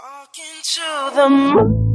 Talking to the moon.